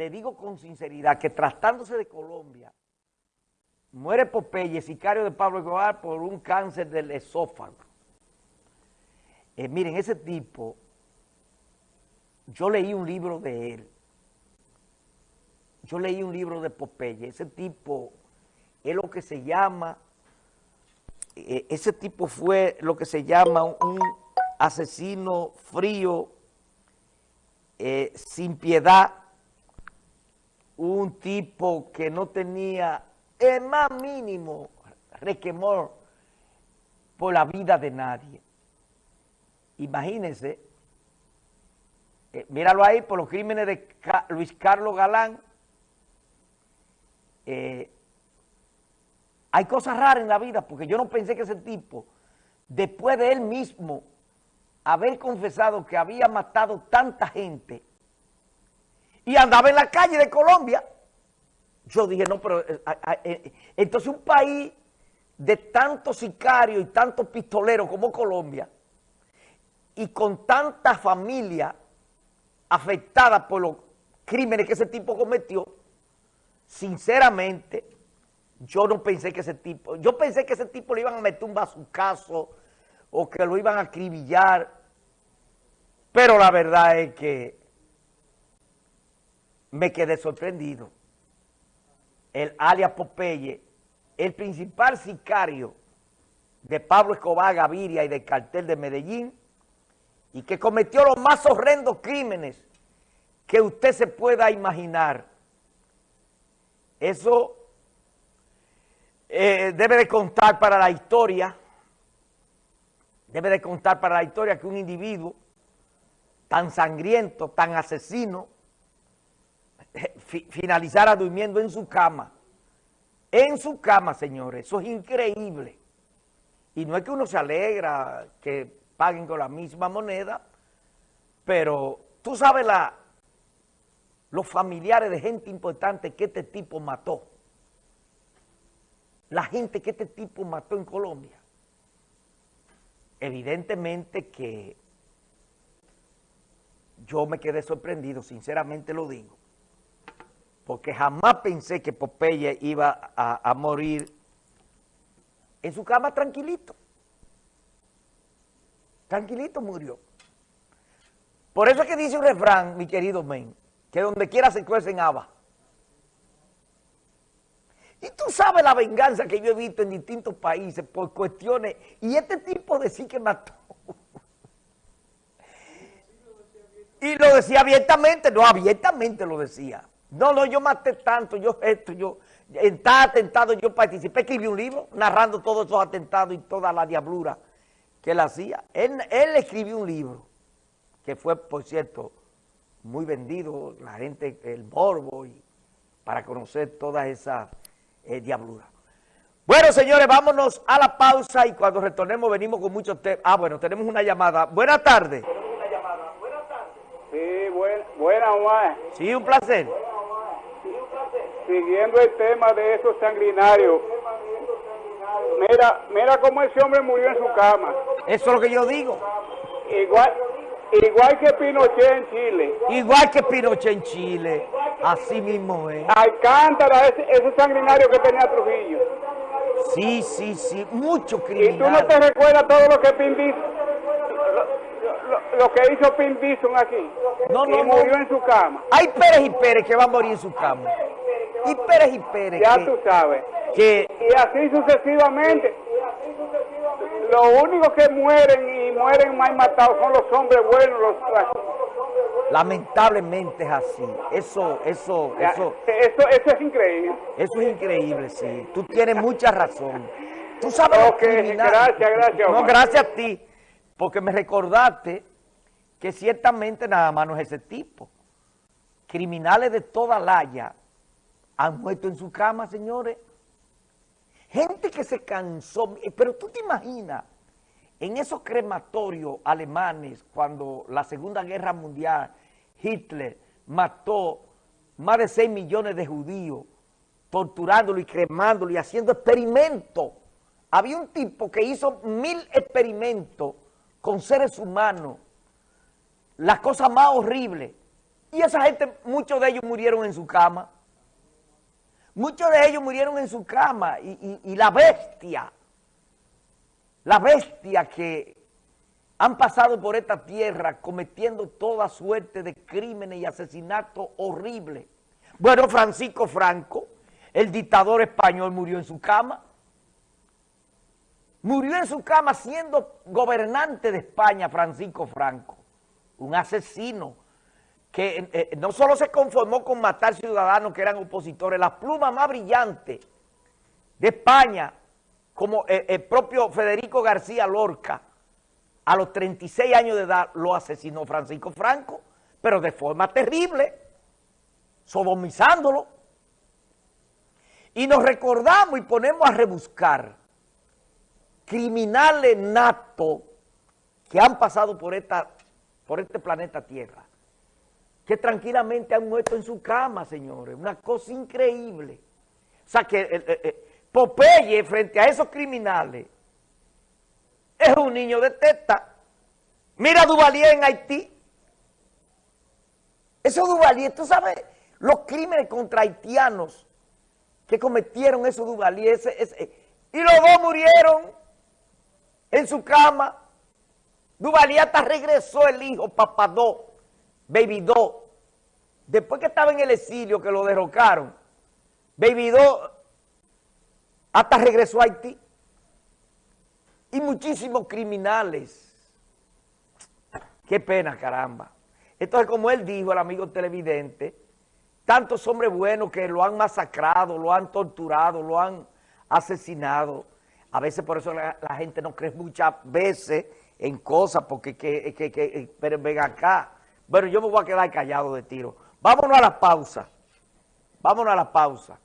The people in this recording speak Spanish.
le digo con sinceridad que tratándose de Colombia, muere Popeye, sicario de Pablo Escobar, por un cáncer del esófago. Eh, miren, ese tipo, yo leí un libro de él, yo leí un libro de Popeye, ese tipo es lo que se llama, eh, ese tipo fue lo que se llama un asesino frío, eh, sin piedad, un tipo que no tenía el más mínimo requemor por la vida de nadie. Imagínense, eh, míralo ahí, por los crímenes de Luis Carlos Galán, eh, hay cosas raras en la vida, porque yo no pensé que ese tipo, después de él mismo haber confesado que había matado tanta gente y andaba en la calle de Colombia, yo dije, no, pero eh, eh, entonces un país de tantos sicarios y tantos pistoleros como Colombia y con tanta familia afectada por los crímenes que ese tipo cometió, sinceramente, yo no pensé que ese tipo, yo pensé que ese tipo le iban a meter un bazucazo o que lo iban a acribillar, pero la verdad es que me quedé sorprendido. El alias Popeye, el principal sicario de Pablo Escobar Gaviria y del cartel de Medellín, y que cometió los más horrendos crímenes que usted se pueda imaginar. Eso eh, debe de contar para la historia, debe de contar para la historia que un individuo tan sangriento, tan asesino, eh, finalizara durmiendo en su cama. En su cama, señores, eso es increíble. Y no es que uno se alegra que paguen con la misma moneda, pero tú sabes la, los familiares de gente importante que este tipo mató la gente que este tipo mató en Colombia. Evidentemente que yo me quedé sorprendido, sinceramente lo digo, porque jamás pensé que Popeye iba a, morir en su cama tranquilito. Tranquilito murió. Por eso es que dice un refrán, mi querido men, que donde quiera se cuecen habas. Y tú sabes la venganza que yo he visto en distintos países por cuestiones, y este tipo decía que mató. Y lo decía abiertamente, no, abiertamente lo decía. No, no, yo maté tanto, yo esto, yo, en tal atentado yo participé, escribí un libro narrando todos esos atentados y toda la diablura que él hacía. Él, él escribió un libro, que fue, por cierto, muy vendido, la gente, el morbo, y para conocer todas esas eh, diablura. Bueno, señores, vámonos a la pausa y cuando retornemos venimos con muchos temas. Ah, bueno, tenemos una llamada. Buenas tardes. Sí, buen, buena. Sí, un placer. Siguiendo el tema de esos sanguinarios. Mira, mira cómo ese hombre murió en su cama. Eso es lo que yo digo. Igual, igual que Pinochet en Chile. Igual que Pinochet en Chile. Así mismo es. Alcántara, ese, ese sanguinario que tenía Trujillo. Sí, sí, sí, mucho criminal. ¿Y tú no te recuerdas todo lo que Pin lo, que hizo Pin aquí? No, no, y murió en su cama. Hay Pérez y Pérez que va a morir en su cama. Y Pérez y Pérez Ya tú sabes. Que... Y así sucesivamente. Lo único que mueren y mueren más matados son los hombres buenos, los Lamentablemente es así. Eso, eso, eso. Eso, eso es increíble. Eso es increíble, sí. Tú tienes mucha razón. Tú sabes que Gracias, gracias. No, gracias a ti, porque me recordaste que ciertamente nada más no es ese tipo. Criminales de toda laya han muerto en su cama, señores. Gente que se cansó, pero tú te imaginas, en esos crematorios alemanes, cuando la Segunda Guerra Mundial Hitler mató más de 6 millones de judíos, torturándolo y cremándolo y haciendo experimentos. Había un tipo que hizo mil experimentos con seres humanos, la cosa más horrible, Y esa gente, muchos de ellos murieron en su cama. Muchos de ellos murieron en su cama. Y, la bestia, la bestia que han pasado por esta tierra cometiendo toda suerte de crímenes y asesinatos horribles. Bueno, Francisco Franco, el dictador español, murió en su cama. Murió en su cama siendo gobernante de España, Francisco Franco, un asesino que eh, no solo se conformó con matar ciudadanos que eran opositores, la pluma más brillante de España, como eh, el propio Federico García Lorca, a los 36 años de edad lo asesinó Francisco Franco, pero de forma terrible, sodomizándolo. Y nos recordamos y ponemos a rebuscar criminales natos que han pasado por, esta, por este planeta Tierra, que tranquilamente han muerto en su cama, señores, una cosa increíble. O sea que eh, eh, eh, Popeye frente a esos criminales es un niño de teta. Mira a Duvalier en Haití. Eso Duvalier, tú sabes, los crímenes contra haitianos que cometieron esos Duvalier, y los dos murieron en su cama. Duvalier hasta regresó el hijo, Papadó, Baby Do. Después que estaba en el exilio, que lo derrocaron, Baby Do hasta regresó a Haití. Y muchísimos criminales. Qué pena, caramba. Entonces, como él dijo, el amigo televidente, tantos hombres buenos que lo han masacrado, lo han torturado, lo han asesinado. A veces por eso la, gente no cree muchas veces en cosas, porque que, que, que, pero ven acá. Bueno, yo me voy a quedar callado de tiro. Vámonos a la pausa. Vámonos a la pausa.